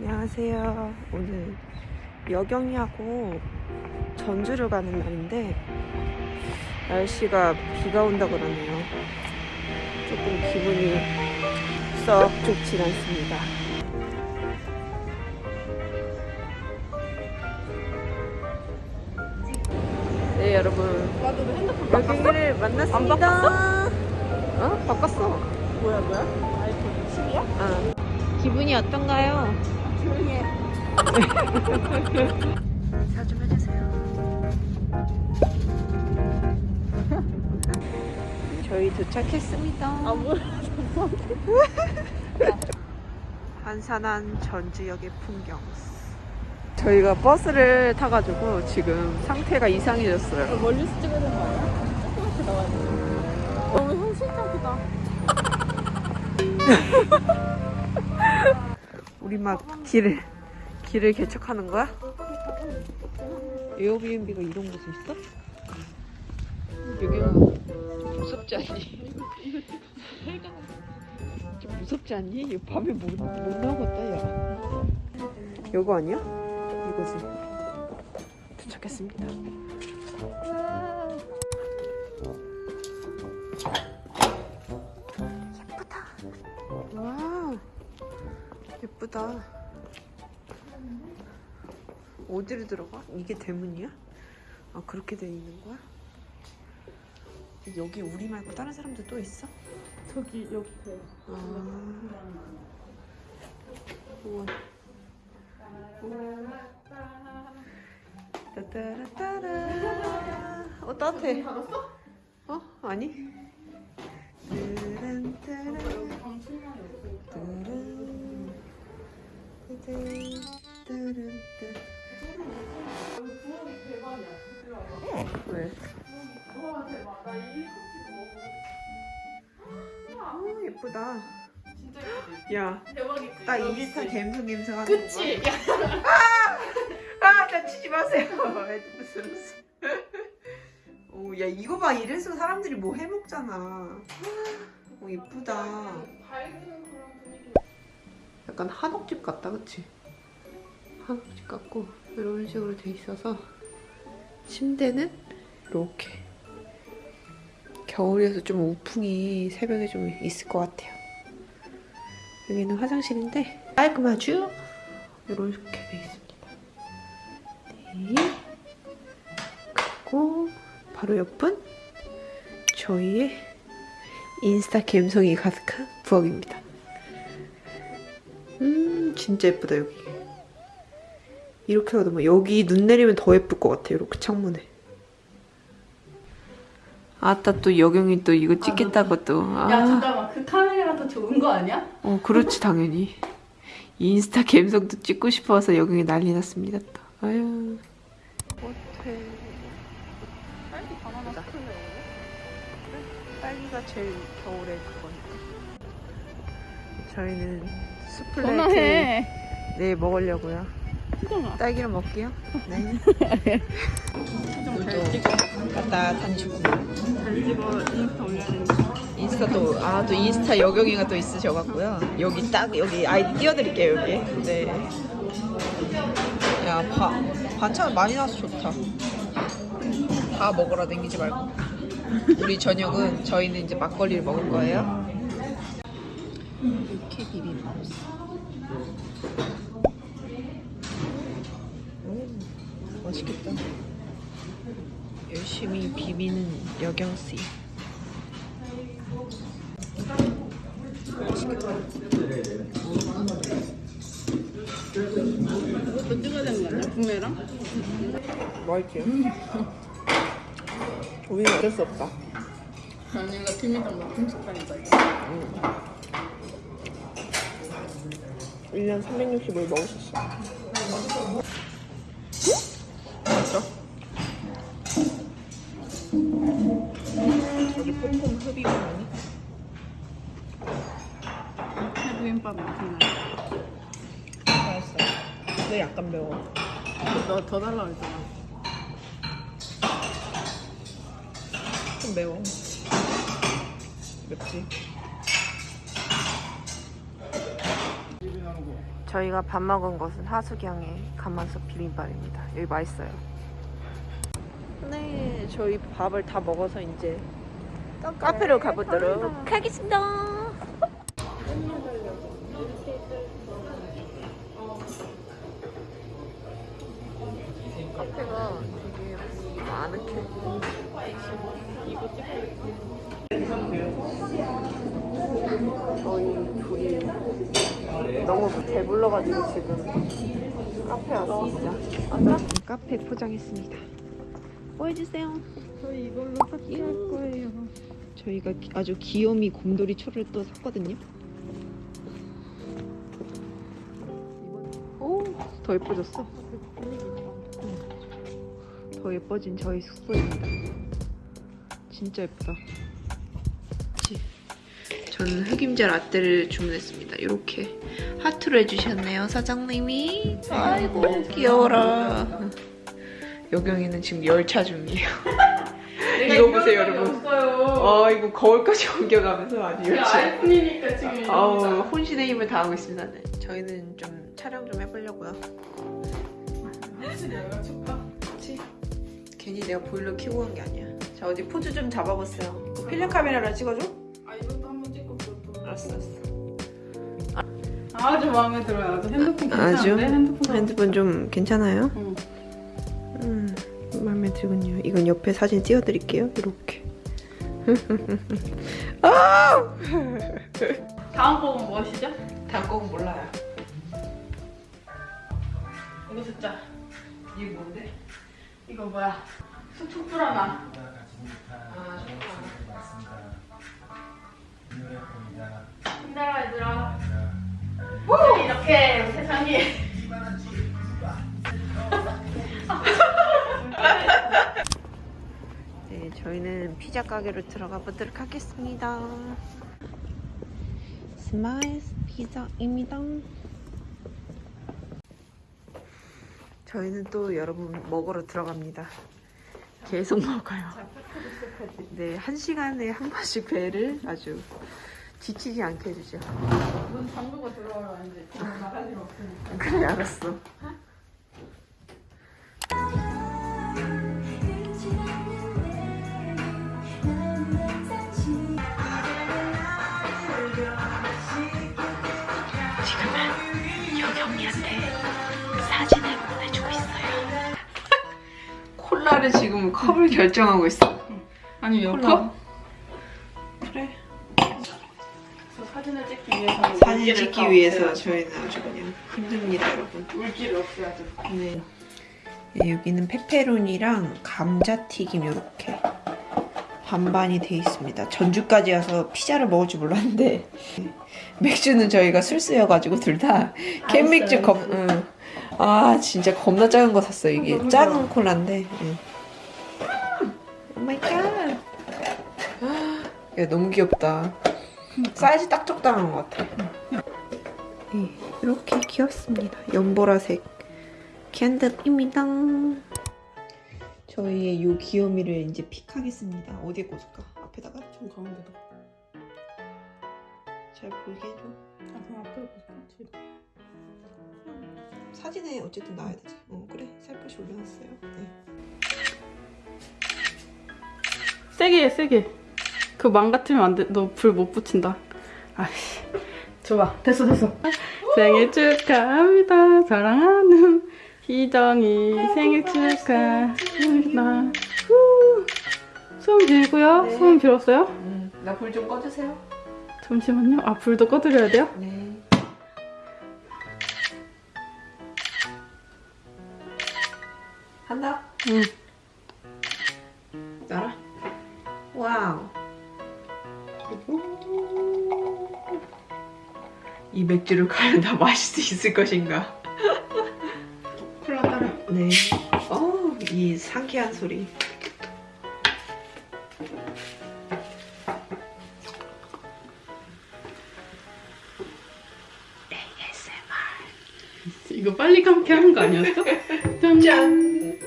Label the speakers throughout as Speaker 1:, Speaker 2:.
Speaker 1: 안녕하세요. 오늘 여경이하고 전주를 가는 날인데 날씨가 비가 온다 그러네요. 조금 기분이 썩 좋진 않습니다. 네 여러분 여경이를 만났습니다. 어? 바꿨어.
Speaker 2: 뭐야 뭐야? 아이폰 10이야?
Speaker 1: 아. 기분이 어떤가요?
Speaker 2: 조용히 해.
Speaker 1: 인사 좀 해주세요. 저희 도착했습니다.
Speaker 2: 아 뭐야?
Speaker 1: 한산한 전주역의 풍경. 저희가 버스를 타가지고 지금 상태가 이상해졌어요.
Speaker 2: 멀리서 찍어야 되는 거 아니야? 조금씩 나와야 돼. 너무 현실적이다.
Speaker 1: 우리 막 길을 길을 개척하는 거야? 에어비앤비가 이런 곳에 있어? 여기가 좀 무섭지 않니? 좀 무섭지 않니? 이 밤에 못, 못 나오겠다 야 이거 아니야? 이거지 도착했습니다 예쁘다. 어디로 들어가? 이게 대문이야? 아 그렇게 돼 있는 거야? 여기 우리 말고 다른 사람들 또 있어?
Speaker 2: 저기 옆에.
Speaker 1: 아. 우와. 우와. 따따라따라. 어 따뜻해. 어 아니? 뜨란 따란. 왜?
Speaker 2: 와 대박. 나이
Speaker 1: 어 예쁘다
Speaker 2: 진짜 예쁘지?
Speaker 1: 야
Speaker 2: 대박이지.
Speaker 1: 딱 인스타 갬성 갬성 하는
Speaker 2: 그치? 야,
Speaker 1: 아 다치지 마세요 무슨 오 야 이거 봐 이래서 사람들이 뭐 해먹잖아 오 예쁘다
Speaker 2: 밝은.
Speaker 1: 약간 한옥집 같다 그치? 한옥집 같고 이런 식으로 돼 있어서 침대는 이렇게 겨울이어서 좀 우풍이 새벽에 좀 있을 것 같아요 여기는 화장실인데 깔끔하죠? 이렇게 돼 있습니다 네 그리고 바로 옆은 저희의 인스타 감성이 가득한 부엌입니다 음 진짜 예쁘다 여기. 이렇게 하다 뭐 여기 눈 내리면 더 예쁠 것 같아 이렇게 창문에. 아따 또 여경이 또 이거 찍겠다고 또.
Speaker 2: 야
Speaker 1: 아,
Speaker 2: 잠깐만. 그 카메라가 더 좋은 거 아니야?
Speaker 1: 어 그렇지 당연히. 인스타 감성도 찍고 싶어서 여경이 난리 났습니다 또. 아유. 호텔
Speaker 2: 딸기 바나나. 스쿨레
Speaker 1: 딸기가 제일 겨울에 그거니까 저희는 스플레이트
Speaker 2: 전화해.
Speaker 1: 네 먹으려고요. 딸기를 먹게요 네. 갔다
Speaker 2: 찍어. 인스타
Speaker 1: 또, 아, 또 인스타 여경이가 또 있으셔갖고요. 여기 딱, 여기 아이디 띄워드릴게요, 여기. 네. 야, 바, 반찬 많이 나와서 좋다. 다 먹으러 다니지 말고. 우리 저녁은 저희는 이제 막걸리를 먹을 거예요. 이렇게 비빔밥. 오, 맛있겠다. 열심히 비비는 여경씨.
Speaker 2: 이것도 찍어야 되는 거 아니야? 구매랑?
Speaker 1: 맛있지? 우리는 어쩔 수 없다.
Speaker 2: 아니 이거 싶다니까 이거.
Speaker 1: 1년 365일 먹을 수 있어. 맛있어? 여기 폼폼 흡입 아니?
Speaker 2: 해부김밥 맛있나?
Speaker 1: 맛있어. 근데 약간 매워.
Speaker 2: 너 더 달라고 했잖아.
Speaker 1: 좀 매워. 맵지? 저희가 밥 먹은 곳은 하수경의 가만솥 비빔밥입니다. 여기 맛있어요. 네, 저희 밥을 다 먹어서 이제 카페로 가보도록 하겠습니다. 카페가 되게 아늑해. 저희 둘이 너무 배불러가지고 지금 카페 왔습니다. 카페 포장했습니다. 뭐 해주세요?
Speaker 2: 저희 이걸로 파티 할 거예요.
Speaker 1: 저희가 기- 아주 귀요미 곰돌이 초를 또 샀거든요. 오, 더 예뻐졌어. 더 예뻐진 저희 숙소입니다. 진짜 예쁘다. 저는 흑임자 라떼를 주문했습니다. 이렇게 하트로 해주셨네요, 사장님이. 아이고 귀여워라. 여경이는 지금 열차 중이에요. 이거 보세요, 여러분. 아 이거 거울까지 옮겨가면서 아주 열심히
Speaker 2: 아이폰이니까 지금
Speaker 1: 아우 혼신의 힘을 다하고 있습니다 네. 저희는 좀 촬영 좀 해보려고요
Speaker 2: 내가.
Speaker 1: 그치? 괜히 내가 보일러 켜고 간 게 아니야 자 어디 포즈 좀 잡아봤어요 그 필름 카메라로 찍어줘? 알았어 알았어
Speaker 2: 아주 마음에 들어요. 아주 핸드폰
Speaker 1: 아주?
Speaker 2: 괜찮은데 핸드폰.
Speaker 1: 핸드폰 좀 괜찮아요?
Speaker 2: 응.
Speaker 1: 음 마음에 들군요 이건 옆에 사진 띄워드릴게요 이렇게 아!
Speaker 2: 다음 곡은 무엇이죠?
Speaker 1: 다음 곡은 몰라요
Speaker 2: 이거 듣자.
Speaker 1: 이게 뭔데?
Speaker 2: 이거 뭐야? 수축 불어나. 힘내라 얘들아. 우! 이렇게 세상이.
Speaker 1: 네, 저희는 피자 가게로 들어가 보도록 하겠습니다. 스마일스 피자입니다. 저희는 또 여러분 먹으러 들어갑니다. 계속 먹어요. 네, 한 시간에 한 번씩 배를 아주 지치지 않게 해주죠.
Speaker 2: 문 잠그고 들어와라 이제. 나갈 일 없으니까.
Speaker 1: 그래, 알았어. 지금은 여경이한테 사진을 보내주고 있어요. 콜라를 지금 컵을 결정하고 있어.
Speaker 2: 아니 몇
Speaker 1: 콜라.
Speaker 2: 컵? 사진 찍기 위해서
Speaker 1: 저희는 아주 그냥 힘듭니다, 여러분.
Speaker 2: 물기를 없애야죠.
Speaker 1: 네. 네, 여기는 페페로니랑 감자튀김 이렇게 반반이 돼 있습니다. 전주까지 와서 피자를 먹을 줄 몰랐는데 맥주는 저희가 술찌여가지고 둘 다 캔맥주 겁. 응. 아 진짜 겁나 작은 거 샀어요. 이게 작은
Speaker 2: 좋아.
Speaker 1: 콜라인데. oh my god. 야 너무 귀엽다. 사이즈 딱 적당한 것 같아. 네, 이렇게 귀엽습니다. 연보라색 캔들입니다. 저희의 요 귀요미를 이제 pick하겠습니다. 어디에 꽂을까? 앞에다가?
Speaker 2: 좀 가운데다.
Speaker 1: 잘 보이게 해줘.
Speaker 2: 아 그럼 앞으로 볼까? 뒤로.
Speaker 1: 사진에 어쨌든 나와야 되지. 어 그래 살포시 올려놨어요. 네.
Speaker 2: 세게 해 세게. 그 망가뜨리면 안 돼. 너 불 못 붙인다. 아씨. 좋아. 됐어 됐어. 생일 축하합니다. 사랑하는 희정이 생일 축하합니다. 후. 숨 길고요.
Speaker 1: 네.
Speaker 2: 숨 길었어요?
Speaker 1: 음, 나불 좀 꺼주세요.
Speaker 2: 잠시만요. 아 불도 꺼드려야 돼요?
Speaker 1: 네. 한다.
Speaker 2: 응.
Speaker 1: 이 맥주를 과연 다 마실 수 있을 것인가?
Speaker 2: 콜라 따라.
Speaker 1: 네. 어, 이 상쾌한 소리.
Speaker 2: 이거 빨리 감게 하는 거 아니었어? 짠.
Speaker 1: 짠.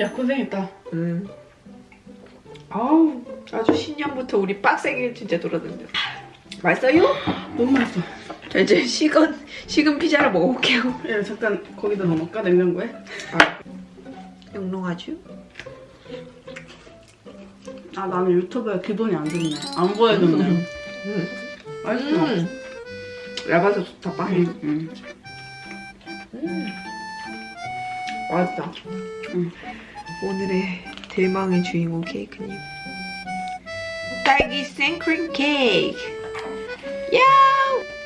Speaker 2: 야 고생했다.
Speaker 1: 음. 아우, 아주 신년부터 우리 빡세게 진짜 돌아다녔어. 맛있어요?
Speaker 2: 너무 맛있어.
Speaker 1: 이제 식은 식은 피자를 먹어볼게요.
Speaker 2: 야 잠깐 거기다 넣어볼까 냉장고에?
Speaker 1: 아, 영롱하죠?
Speaker 2: 아 나는 유튜브에 기본이 안 좋네. 안 보여줬네.
Speaker 1: 음.
Speaker 2: 맛있어.
Speaker 1: 음. 얇아서 좋다 빵이.
Speaker 2: 응, 응.
Speaker 1: 음. 맛있다.
Speaker 2: 음.
Speaker 1: 오늘의 대망의 주인공 케이크님. 딸기 생크림 케이크. 야!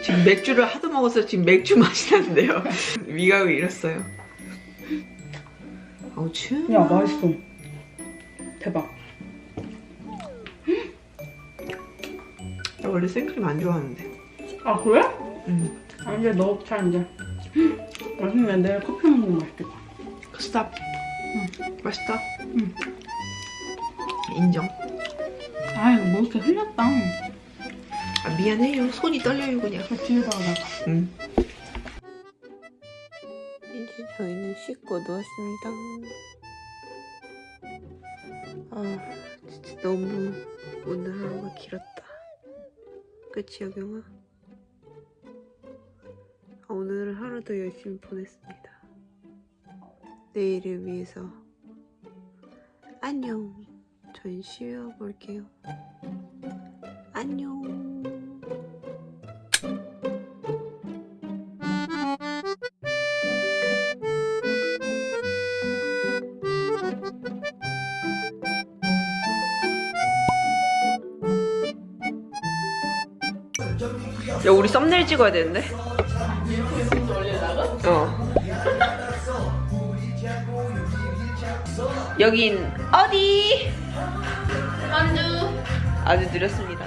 Speaker 1: 지금 맥주를 하도 먹어서 지금 맥주 맛이 나는데요. 미각을 잃었어요. 어우 추워.
Speaker 2: 야 맛있어. 대박.
Speaker 1: 나 원래 생크림 안 좋아하는데.
Speaker 2: 아 그래?
Speaker 1: 음.
Speaker 2: 아 이제 넣자 이제. 맛있네. 내일 커피 먹는 거 맛있겠다.
Speaker 1: 스탑. 맛있다.
Speaker 2: 응.
Speaker 1: 인정.
Speaker 2: 아 이거 뭐 이렇게 흘렸다.
Speaker 1: 아, 미안해요. 손이 떨려요 그냥.
Speaker 2: 저 뒤에다가 나.
Speaker 1: 응. 이제 저희는 씻고 누웠습니다. 아, 진짜 너무 오늘 하루가 길었다. 그치, 여경아? 아, 오늘 하루도 열심히 보냈습니다. 내일을 위해서. 안녕. 전 쉬어볼게요. 안녕. 야 우리 썸네일 찍어야 되는데? 어. 여긴 어디? 만두 아주 느렸습니다